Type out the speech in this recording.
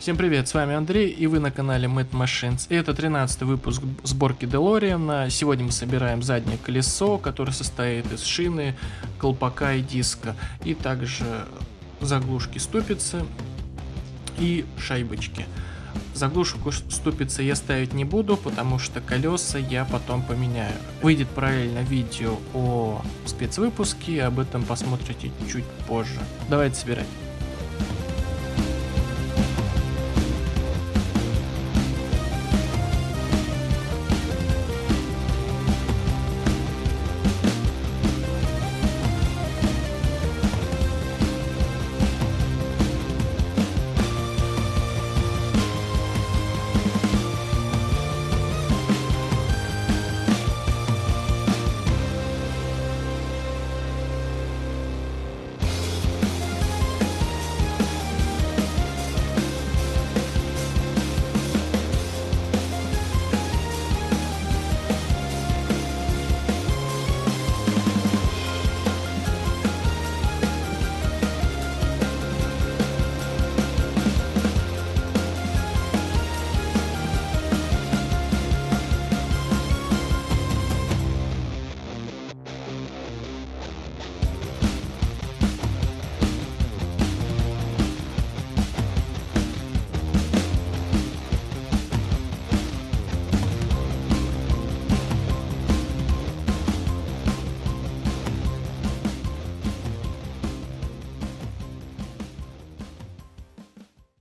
Всем привет, с вами Андрей и вы на канале Mad Machines. И это 13 выпуск сборки DeLorean. А сегодня мы собираем заднее колесо, которое состоит из шины, колпака и диска. И также заглушки ступицы и шайбочки. Заглушку ступицы я ставить не буду, потому что колеса я потом поменяю. Выйдет параллельно видео о спецвыпуске, об этом посмотрите чуть позже. Давайте собирать.